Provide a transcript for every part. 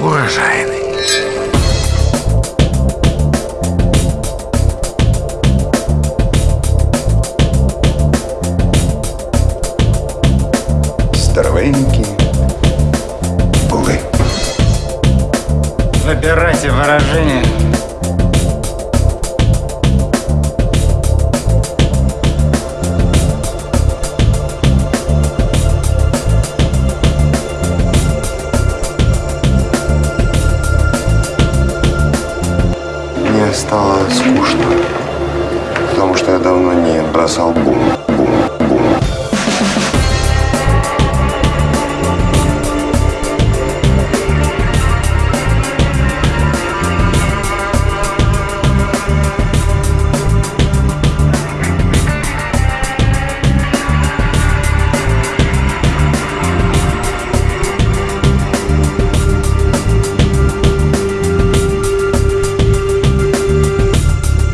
урожайный. Здоровенькі були. Выбирайте выражение. Не бросал бум, бум, бум.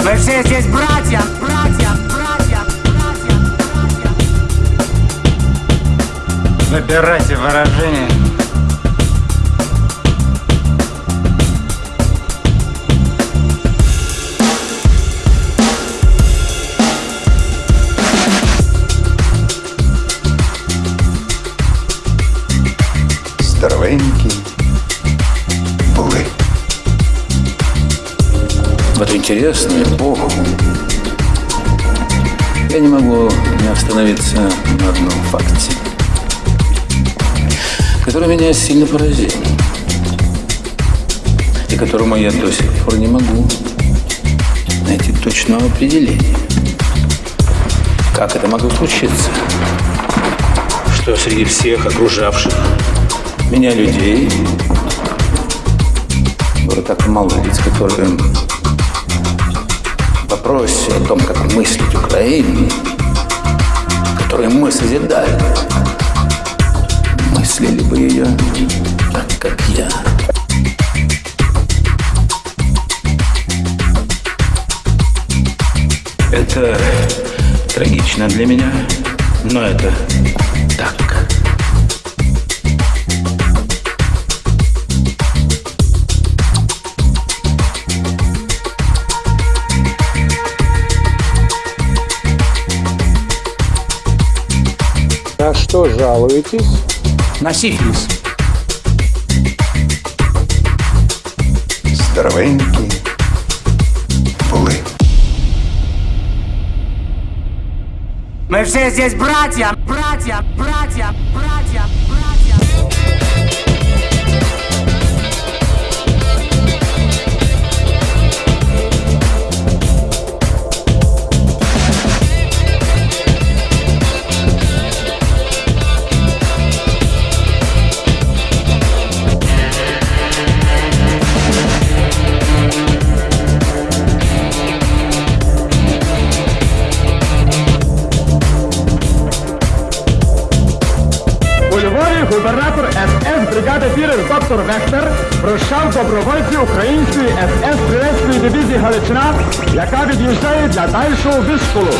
Мы все здесь братья, братья, Выбирайте выражение. Здоровенькі були. в эту интересную эпоху я не могу не остановиться на одном факте, который меня сильно поразил и которому я до сих пор не могу найти точного определения. Как это могло случиться? Что среди всех окружавших меня людей было так мало лиц, которые в вопросе о том, как мыслить Украину, которую мы созидали, мыслили бы ее так, как я. Это трагично для меня, но это так. На что жалуетесь? На сифилис. Здоровенькі були. Мы все здесь братья, братья, братья, братья. СС бригади фірер доктор Вехтер прощав добровольців української СС стрілецької дивізії Галичина, яка від'їжджає для дальшого вишколу.